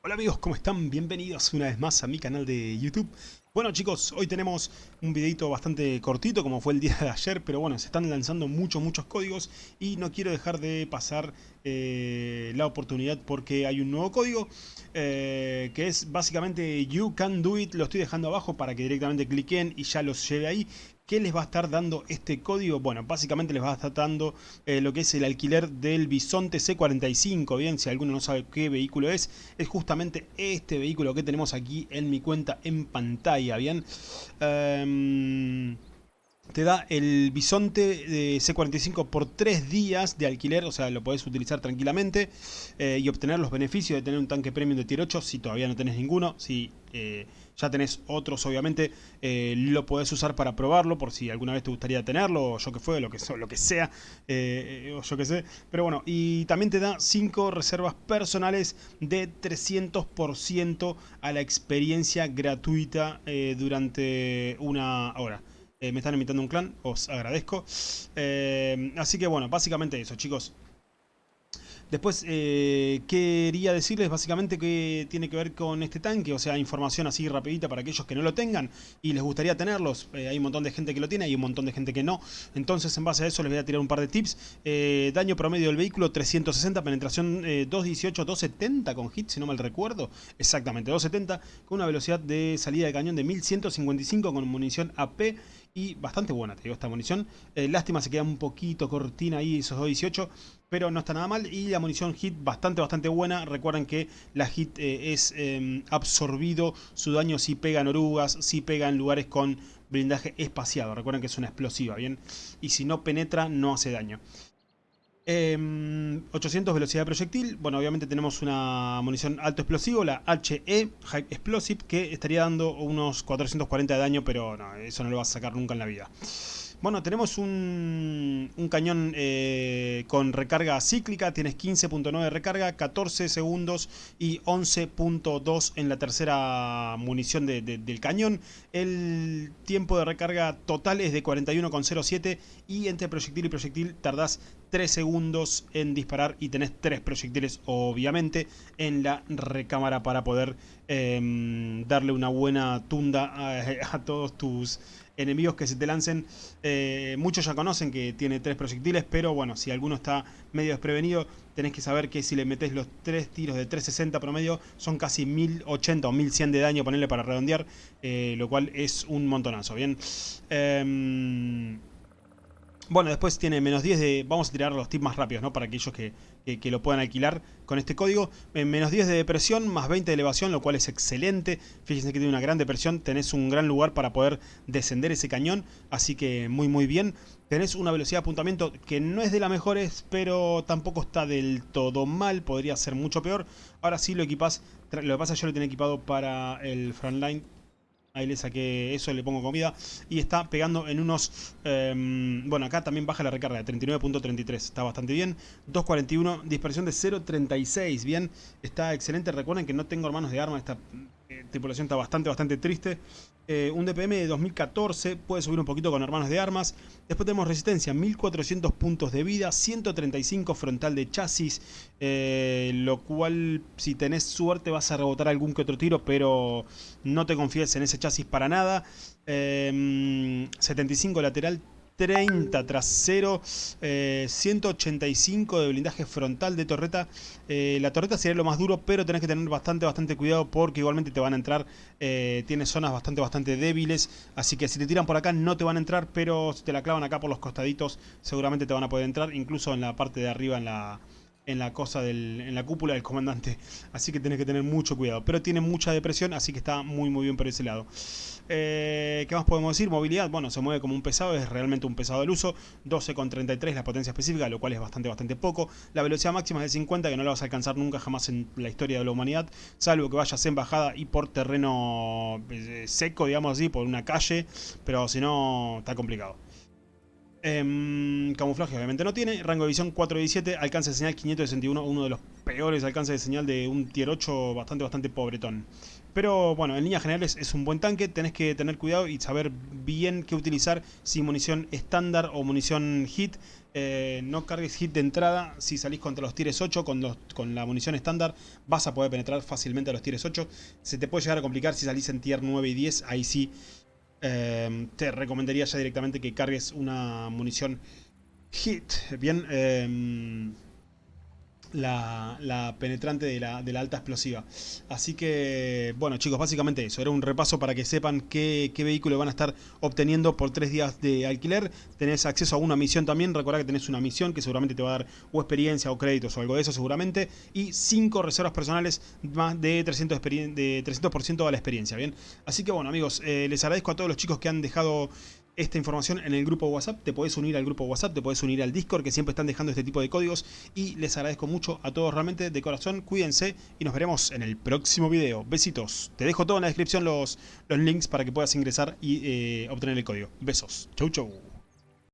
Hola amigos, ¿cómo están? Bienvenidos una vez más a mi canal de YouTube. Bueno chicos, hoy tenemos un videito bastante cortito como fue el día de ayer, pero bueno, se están lanzando muchos, muchos códigos y no quiero dejar de pasar eh, la oportunidad porque hay un nuevo código eh, que es básicamente You Can Do It, lo estoy dejando abajo para que directamente cliquen y ya los lleve ahí. ¿Qué les va a estar dando este código? Bueno, básicamente les va a estar dando eh, lo que es el alquiler del Bisonte C45, bien, si alguno no sabe qué vehículo es, es justamente este vehículo que tenemos aquí en mi cuenta en pantalla, bien. Em, te da el bisonte de C45 por 3 días de alquiler, o sea, lo podés utilizar tranquilamente eh, y obtener los beneficios de tener un tanque premium de tier 8 si todavía no tenés ninguno, si eh, ya tenés otros obviamente, eh, lo podés usar para probarlo por si alguna vez te gustaría tenerlo, o yo que fue, lo que, lo que sea, o yo que sé. Pero bueno, y también te da 5 reservas personales de 300% a la experiencia gratuita durante una hora. Eh, me están invitando un clan, os agradezco. Eh, así que bueno, básicamente eso, chicos. Después eh, quería decirles básicamente que tiene que ver con este tanque, o sea, información así rapidita para aquellos que no lo tengan y les gustaría tenerlos. hay un montón de gente que lo tiene, hay un montón de gente que no. Entonces en base a eso les voy a tirar un par de tips. daño promedio del vehículo 360, penetración 218, 270 con hit, si no mal recuerdo. Exactamente, 270 con una velocidad de salida de cañón de 1155 con munición AP y bastante buena, te digo, esta munición. Eh, lástima, se queda un poquito cortina ahí esos 2.18, pero no está nada mal. Y la munición hit bastante, bastante buena. Recuerden que la hit eh, es em, absorbido, su daño si pega en orugas, si pega en lugares con blindaje espaciado. Recuerden que es una explosiva, ¿bien? Y si no penetra, no hace daño. 800 em, velocidad de proyectil. Bueno, obviamente tenemos una munición alto explosivo, la HE, High Explosive, que estaría dando unos 440 de daño, pero no, eso no lo vas a sacar nunca en la vida. Bueno, tenemos un, cañón eh, con recarga cíclica, tienes 15.9 de recarga, 14 segundos y 11.2 en la tercera munición del cañón. El tiempo de recarga total es de 41.07 y entre proyectil y proyectil tardás 3 segundos en disparar y tenés 3 proyectiles obviamente en la recámara para poder em, darle una buena tunda a todos tus enemigos que se te lancen. Eh, muchos ya conocen que tiene tres proyectiles, pero bueno, si alguno está medio desprevenido, tenés que saber que si le metes los tres tiros de 360 promedio, son casi 1080 o 1100 de daño, ponerle para redondear, eh, lo cual es un montonazo, ¿bien? Em, bueno, después tiene menos 10 de... Vamos a tirar los tips más rápidos, ¿no? Para aquellos que, que, lo puedan alquilar con este código. menos 10 de depresión, más 20 de elevación, lo cual es excelente. Fíjense que tiene una gran depresión. Tenés un gran lugar para poder descender ese cañón. Así que muy, muy bien. Tenés una velocidad de apuntamiento que no es de las mejores, pero tampoco está del todo mal. Podría ser mucho peor. Ahora sí lo equipás. Lo que pasa es que yo lo tenía equipado para el frontline Ahí le saqué eso, le pongo comida. Y está pegando en unos... Em, bueno, acá también baja la recarga de 39.33. Está bastante bien. 2.41, dispersión de 0.36. Bien, está excelente. Recuerden que no tengo hermanos de arma. Esta tripulación está bastante, bastante triste. Eh, un DPM de 2014, puede subir un poquito con hermanos de armas. Después tenemos resistencia, 1400 puntos de vida, 135 frontal de chasis, eh, lo cual si tenés suerte vas a rebotar algún que otro tiro, pero no te confíes en ese chasis para nada. 75 lateral, 30 trasero, 185 eh, de blindaje frontal de torreta. Eh, la torreta sería lo más duro, pero tenés que tener bastante, bastante cuidado porque igualmente te van a entrar, eh, tiene zonas bastante, bastante débiles. Así que si te tiran por acá no te van a entrar, pero si te la clavan acá por los costaditos seguramente te van a poder entrar, incluso en la parte de arriba en la en la cosa del, en la cúpula del comandante. Así que tenés que tener mucho cuidado. Pero tiene mucha depresión, así que está muy muy bien por ese lado. Eh, ¿Qué más podemos decir? Movilidad, bueno, se mueve como un pesado, es realmente un pesado del uso. 12,33 la potencia específica, lo cual es bastante bastante poco. La velocidad máxima es de 50, que no la vas a alcanzar nunca jamás en la historia de la humanidad. Salvo que vayas en bajada y por terreno eh, seco, digamos así, por una calle. Pero si no, está complicado. Em, camuflaje obviamente no tiene, rango de visión 417, alcance de señal 561, uno de los peores alcances de señal de un tier 8 bastante bastante pobretón. Pero bueno, en líneas generales es un buen tanque, tenés que tener cuidado y saber bien qué utilizar, si munición estándar o munición hit. Eh, no cargues hit de entrada, si salís contra los tires 8 con, con la munición estándar vas a poder penetrar fácilmente a los tires 8. Se te puede llegar a complicar si salís en tier 9 y 10, ahí sí eh, te recomendaría ya directamente que cargues una munición hit. Bien, eh, la, penetrante de la, alta explosiva. Así que, bueno chicos, básicamente eso. Era un repaso para que sepan qué, vehículo van a estar obteniendo por tres días de alquiler. Tenés acceso a una misión también. Recuerda que tenés una misión que seguramente te va a dar o experiencia o créditos o algo de eso seguramente. Y cinco reservas personales más de 300%, de 300 a la experiencia. Bien, así que bueno amigos, eh, les agradezco a todos los chicos que han dejado esta información en el grupo WhatsApp. Te podés unir al grupo WhatsApp, te podés unir al Discord, que siempre están dejando este tipo de códigos. Y les agradezco mucho a todos realmente de corazón. Cuídense y nos veremos en el próximo video. Besitos. Te dejo todo en la descripción los, los links para que puedas ingresar y eh, obtener el código. Besos. Chau, chau.